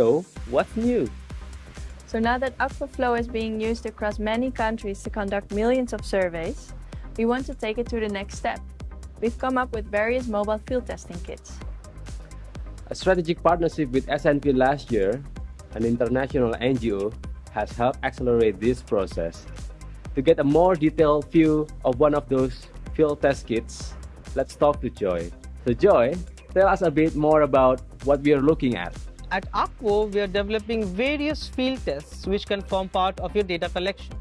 So, what's new? So now that Akvo Flow is being used across many countries to conduct millions of surveys, we want to take it to the next step. We've come up with various mobile field testing kits. A strategic partnership with SNV last year, an international NGO, has helped accelerate this process. To get a more detailed view of one of those field test kits, let's talk to Joy. So Joy, tell us a bit more about what we are looking at. At Akvo, we are developing various field tests which can form part of your data collection.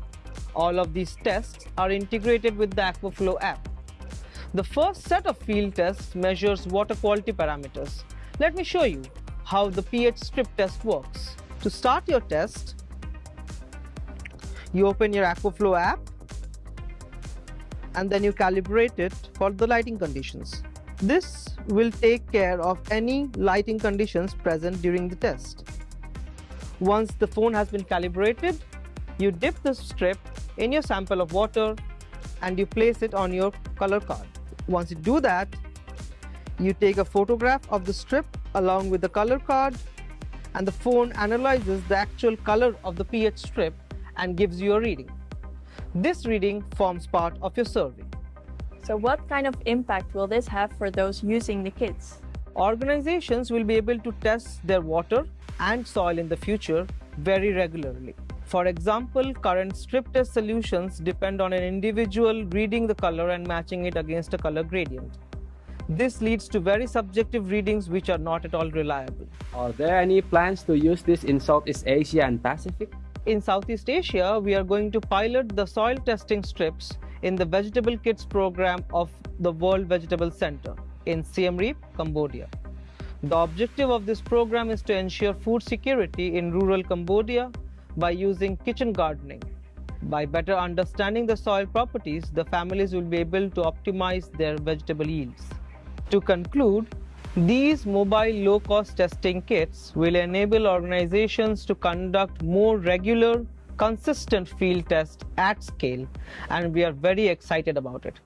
All of these tests are integrated with the Akvo Flow app. The first set of field tests measures water quality parameters. Let me show you how the pH strip test works. To start your test, you open your Akvo Flow app and then you calibrate it for the lighting conditions. This will take care of any lighting conditions present during the test. Once the phone has been calibrated, you dip the strip in your sample of water and you place it on your color card. Once you do that, you take a photograph of the strip along with the color card and the phone analyzes the actual color of the pH strip and gives you a reading. This reading forms part of your survey. So what kind of impact will this have for those using the kits? Organizations will be able to test their water and soil in the future very regularly. For example, current strip test solutions depend on an individual reading the color and matching it against a color gradient. This leads to very subjective readings which are not at all reliable. Are there any plans to use this in Southeast Asia and Pacific? In Southeast Asia, we are going to pilot the soil testing strips in the Vegetable Kits program of the World Vegetable Center in Siem Reap, Cambodia. The objective of this program is to ensure food security in rural Cambodia by using kitchen gardening. By better understanding the soil properties, the families will be able to optimize their vegetable yields. To conclude, these mobile low-cost testing kits will enable organizations to conduct more regular consistent field test at scale and we are very excited about it.